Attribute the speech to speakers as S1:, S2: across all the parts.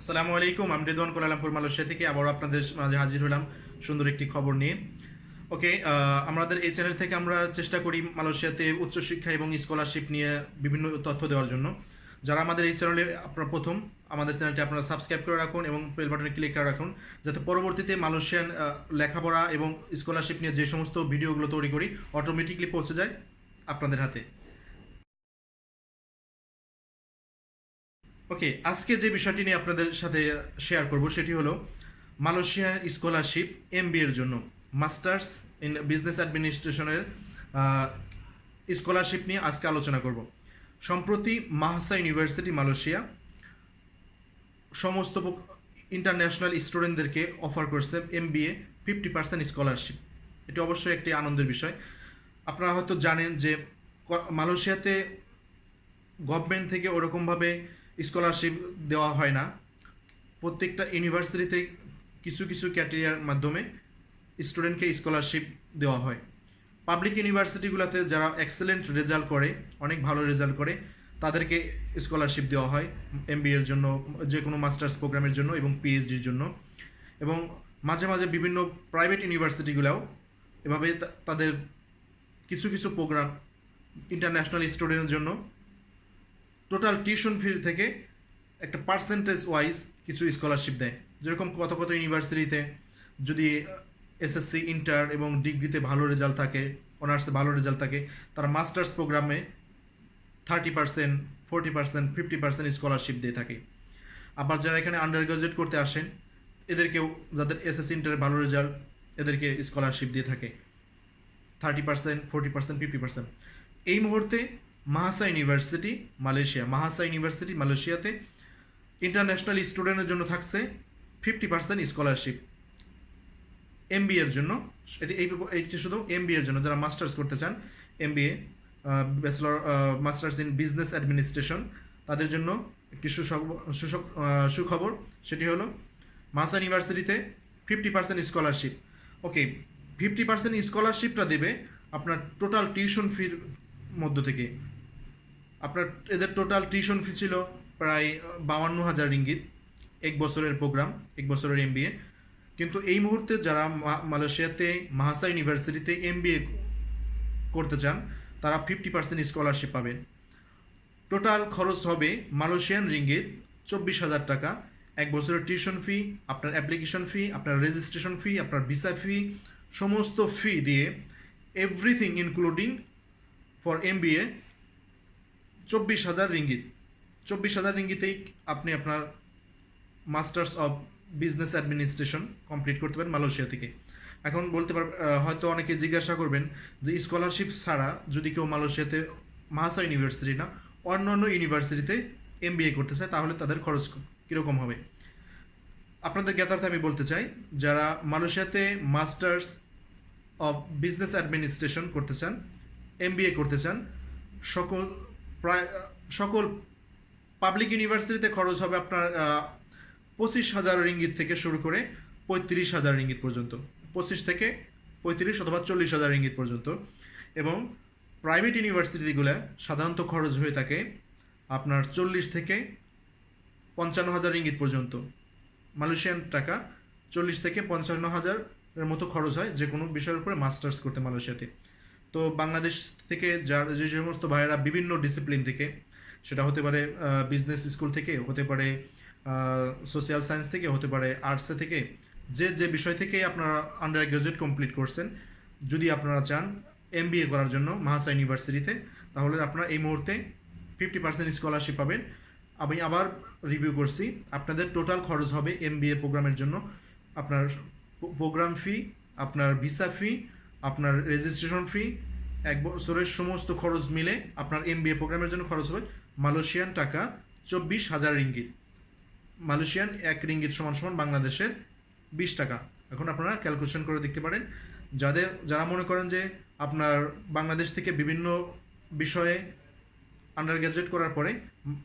S1: আসসালামু আলাইকুম, আমি রেদওয়ান কোলালামপুর মালয়েশিয়া থেকে আবার আপনাদের মাঝে হাজির হলাম সুন্দর একটি খবর নিয়ে। ওকে আমাদের এই চ্যানেল থেকে আমরা চেষ্টা করি মালয়েশিয়াতে উচ্চশিক্ষা এবং স্কলারশিপ নিয়ে বিভিন্ন তথ্য দেওয়ার জন্য। যারা আমাদের এই চ্যানেলে আপনারা প্রথম, আমাদের চ্যানেলটি আপনারা সাবস্ক্রাইব করে রাখুন এবং বেল বাটনে ক্লিক করে রাখুন, যাতে পরবর্তীতে মালয়েশিয়ান লেখাপড়া এবং স্কলারশিপ নিয়ে যে সমস্ত ভিডিওগুলো তৈরি করি অটোমেটিকলি পৌঁছে যায় আপনাদের হাতে। ওকে, আজকে যে বিষয়টি নিয়ে আপনাদের সাথে শেয়ার করব সেটি হলো মালয়েশিয়ার স্কলারশিপ এম এর জন্য মাস্টার্স ইন বিজনেস অ্যাডমিনিস্ট্রেশনের স্কলারশিপ নিয়ে আজকে আলোচনা করব। সম্প্রতি মাহাসা ইউনিভার্সিটি মালয়েশিয়া সমস্ত ইন্টারন্যাশনাল স্টুডেন্টদেরকে অফার করছে M B A fifty percent scholarship এটি অবশ্যই একটি আনন্দের বিষয়। আপনারা হয়তো জানেন যে মালয়েশিয়াতে গভর্নমেন্ট থেকে ওরকমভাবে স্কলারশিপ দেওয়া হয় না। প্রত্যেকটা ইউনিভার্সিটিতে কিছু কিছু ক্যাটেরিয়ার মাধ্যমে স্টুডেন্টকে স্কলারশিপ দেওয়া হয়। পাবলিক ইউনিভার্সিটিগুলোতে যারা এক্সেলেন্ট রেজাল্ট করে, অনেক ভালো রেজাল্ট করে, তাদেরকে স্কলারশিপ দেওয়া হয় এম এর জন্য যে কোনো মাস্টার্স প্রোগ্রামের জন্য এবং পিএইচডির জন্য। এবং মাঝে মাঝে বিভিন্ন প্রাইভেট ইউনিভার্সিটিগুলোও এভাবে তাদের কিছু কিছু প্রোগ্রাম ইন্টারন্যাশনাল স্টুডেন্টের জন্য টোটাল টিউশন ফি থেকে একটা পার্সেন্টেজ ওয়াইজ কিছু স্কলারশিপ দেয়। যেরকম কত কত ইউনিভার্সিটিতে যদি এসএসসি ইন্টার এবং ডিগ্রিতে ভালো রেজাল্ট থাকে অনার্সে ভালো রেজাল্ট থাকে, তারা মাস্টার্স প্রোগ্রামে thirty percent forty percent fifty percent scholarship দিয়ে থাকে। আবার যারা এখানে আন্ডার গ্রাজুয়েট করতে আসেন, এদেরকেও যাদের এসএসসি ইন্টারে ভালো রেজাল্ট এদেরকে স্কলারশিপ দিয়ে থাকে। Thirty percent forty percent fifty percent এই মুহূর্তে Mahsa university Malaysia Mahsa university মালয়েশিয়াতে ইন্টারন্যাশনাল স্টুডেন্টের জন্য থাকছে ফিফটি পার্সেন্ট স্কলারশিপ এম এর জন্য। এটি এই শুধু এম এর জন্য, যারা মাস্টার্স করতে চান M B A bachelor masters in business administration তাদের জন্য একটি সুখবর, সেটি হলো মাসা ইউনিভার্সিটিতে fifty percent scholarship okay fifty percent স্কলারশিপটা দেবে আপনার টোটাল টিউশন ফির মধ্য থেকে। আপনার এদের টোটাল টিউশন ফি ছিল প্রায় বাউান্ন হাজার রিঙ্গিত, এক বছরের প্রোগ্রাম এক বছরের এম কিন্তু এই মুহূর্তে যারা মালয়েশিয়াতে মাহাসা ইউনিভার্সিটিতে এম করতে চান, তারা ফিফটি পার্সেন্ট স্কলারশিপ পাবেন। টোটাল খরচ হবে মালয়েশিয়ান রিঙ্গিত চব্বিশ হাজার টাকা। এক বছরের টিউশন ফি আপনার অ্যাপ্লিকেশন ফি আপনার রেজিস্ট্রেশন ফি আপনার ভিসা ফি সমস্ত ফি দিয়ে এভরিথিং ইনক্লুডিং ফর এম চব্বিশ হাজার রিঙ্গিত। চব্বিশ হাজার রিঙ্গিতেই আপনি আপনার masters of business administration complete করতে পারেন মালয়েশিয়া থেকে। এখন বলতে পার হয়তো অনেকে জিজ্ঞাসা করবেন যে স্কলারশিপ ছাড়া যদি কেউ মালয়েশিয়াতে মাহাসা ইউনিভার্সিটি না অন্য অন্য ইউনিভার্সিটিতে এম করতে চায়, তাহলে তাদের খরচ কীরকম হবে? আপনাদের জ্ঞাতার্থে আমি বলতে চাই, যারা মালয়েশিয়াতে মাস্টার্স অফ বিজনেস অ্যাডমিনিস্ট্রেশন করতে চান এম করতে চান, সকল প্রায় সকল পাবলিক ইউনিভার্সিটিতে খরচ হবে আপনার পঁচিশ হাজার রিঙ্গিত থেকে শুরু করে পঁয়ত্রিশ হাজার রিঙ্গিত পর্যন্ত। পঁচিশ থেকে পঁয়ত্রিশ অথবা চল্লিশ হাজার রিঙ্গিত পর্যন্ত। এবং প্রাইভেট ইউনিভার্সিটিগুলো সাধারণত খরচ হয়ে থাকে আপনার চল্লিশ থেকে পঞ্চান্ন হাজার রিঙ্গিত পর্যন্ত। মালয়েশিয়ান টাকা চল্লিশ থেকে পঞ্চান্ন হাজারের মতো খরচ হয় যে কোনো বিষয়ের উপরে মাস্টার্স করতে মালয়েশিয়াতে তো বাংলাদেশ থেকে যার, যে সমস্ত ভাইয়েরা বিভিন্ন ডিসিপ্লিন থেকে, সেটা হতে পারে বিজনেস স্কুল থেকে, হতে পারে সোশ্যাল সায়েন্স থেকে, হতে পারে আর্টসে থেকে, যে যে বিষয় থেকে আপনারা আন্ডার গ্রাজুয়েট কমপ্লিট করছেন, যদি আপনারা চান এম করার জন্য মাহাসা ইউনিভার্সিটিতে তাহলে আপনারা এই মুহূর্তে ফিফটি পার্সেন্ট স্কলারশিপ পাবেন। আমি আবার রিভিউ করছি, আপনাদের টোটাল খরচ হবে এম প্রোগ্রামের জন্য। আপনার প্রোগ্রাম ফি আপনার ভিসা ফি আপনার রেজিস্ট্রেশন ফি এক বছরের সমস্ত খরচ মিলে আপনার এম প্রোগ্রামের জন্য খরচ হবে মালয়েশিয়ান টাকা চব্বিশ হাজার রিঙ্গিত। মালয়েশিয়ান এক রিঙ্গিত সমান সমান বাংলাদেশের বিশ টাকা। এখন আপনারা ক্যালকুলেশন করে দেখতে পারেন। যাদের, যারা মনে করেন যে আপনার বাংলাদেশ থেকে বিভিন্ন বিষয়ে আন্ডার গ্রাজুয়েট করার পরে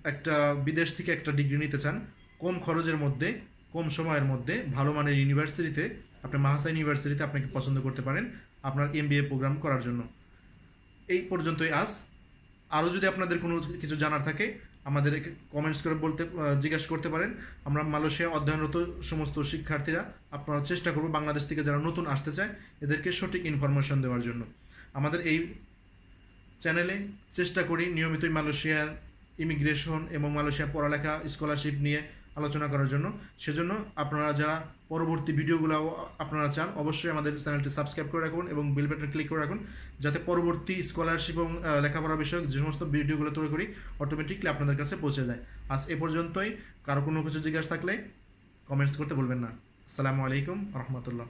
S1: একটা বিদেশ থেকে একটা ডিগ্রি নিতে চান, কম খরচের মধ্যে, কম সময়ের মধ্যে ভালো মানের ইউনিভার্সিটিতে আপনি মাহাসা ইউনিভার্সিটিতে আপনাকে পছন্দ করতে পারেন। আপনার এম প্রোগ্রাম করার জন্য। এই পর্যন্তই আজ। আরও যদি আপনাদের কোনো কিছু জানার থাকে, আমাদের কমেন্টস করে বলতে জিজ্ঞাসা করতে পারেন। আমরা মালয়েশিয়া অধ্যয়নরত সমস্ত শিক্ষার্থীরা আপনারা চেষ্টা করব বাংলাদেশ থেকে যারা নতুন আসতে চায়, এদেরকে সঠিক ইনফরমেশন দেওয়ার জন্য। আমাদের এই চ্যানেলে চেষ্টা করি নিয়মিতই মালয়েশিয়ার ইমিগ্রেশন এবং মালয়েশিয়া পড়ালেখা স্কলারশিপ নিয়ে আলোচনা করার জন্য। সেজন্য আপনারা যারা পরবর্তী ভিডিওগুলো আপনারা চান, অবশ্যই আমাদের চ্যানেলটি সাবস্ক্রাইব করে রাখুন এবং বেল বাটন ক্লিক করে রাখুন, যাতে পরবর্তী স্কলারশিপ এবং লেখাপড়া বিষয়ক যে সমস্ত ভিডিওগুলো তৈরি করি অটোমেটিকলি আপনাদের কাছে পৌঁছে যায়। আজ এ পর্যন্তই। কারও কোনো কিছু জিজ্ঞাসা থাকলে কমেন্টস করতে বলবেন না। আসসালামু আলাইকুম রহমতুল্লাহ।